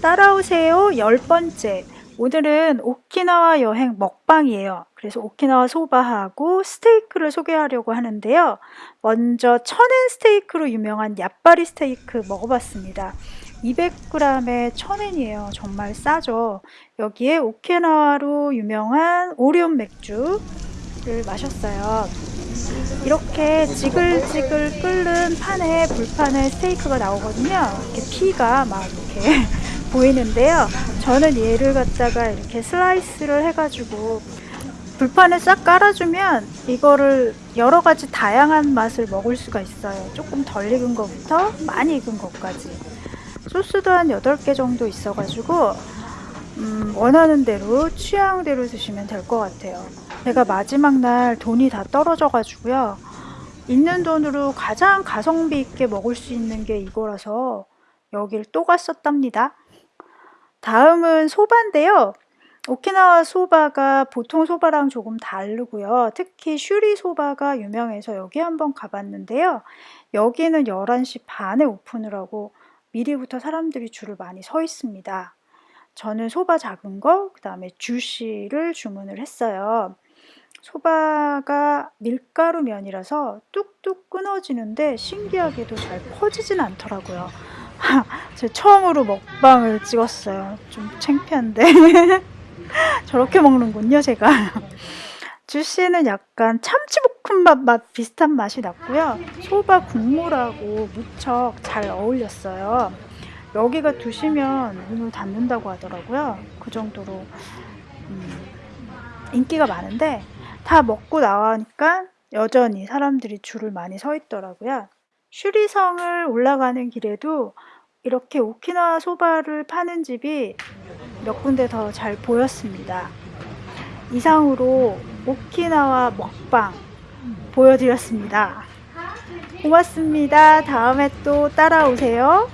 따라오세요. 열 번째. 오늘은 오키나와 여행 먹방이에요. 그래서 오키나와 소바하고 스테이크를 소개하려고 하는데요. 먼저 천엔 스테이크로 유명한 얍바리 스테이크 먹어봤습니다. 200g에 1000엔이에요. 정말 싸죠. 여기에 오키나와로 유명한 오리온 맥주를 마셨어요. 이렇게 지글지글 끓는 판에 불판에 스테이크가 나오거든요. 이렇게 피가 막 이렇게 보이는데요. 저는 얘를 갖다가 이렇게 슬라이스를 해가지고 불판에 싹 깔아주면 이거를 여러 가지 다양한 맛을 먹을 수가 있어요. 조금 덜 익은 것부터 많이 익은 것까지. 소스도 한 8개 정도 있어 가지고 음, 원하는 대로 취향대로 드시면 될 것 같아요. 제가 마지막 날 돈이 다 떨어져 가지고요. 있는 돈으로 가장 가성비 있게 먹을 수 있는 게 이거라서 여길 또 갔었답니다 다음은 소바인데요 오키나와 소바가 보통 소바랑 조금 다르고요 특히 슈리 소바가 유명해서 여기 한번 가봤는데요 여기는 11시 반에 오픈을 하고 미리부터 사람들이 줄을 많이 서 있습니다 저는 소바 작은 거, 그 다음에 주시를 주문을 했어요. 소바가 밀가루 면이라서 뚝뚝 끊어지는데 신기하게도 잘 퍼지진 않더라고요. 제가 처음으로 먹방을 찍었어요. 좀 창피한데. 저렇게 먹는군요, 제가. 주시는 약간 참치볶음밥 맛 비슷한 맛이 났고요. 소바 국물하고 무척 잘 어울렸어요. 여기가 두시면 문을 닫는다고 하더라고요. 그 정도로 음, 인기가 많은데 다 먹고 나가니까 여전히 사람들이 줄을 많이 서 있더라고요. 슈리성을 올라가는 길에도 이렇게 오키나와 소바를 파는 집이 몇 군데 더 잘 보였습니다. 이상으로 오키나와 먹방 보여드렸습니다. 고맙습니다. 다음에 또 따라오세요.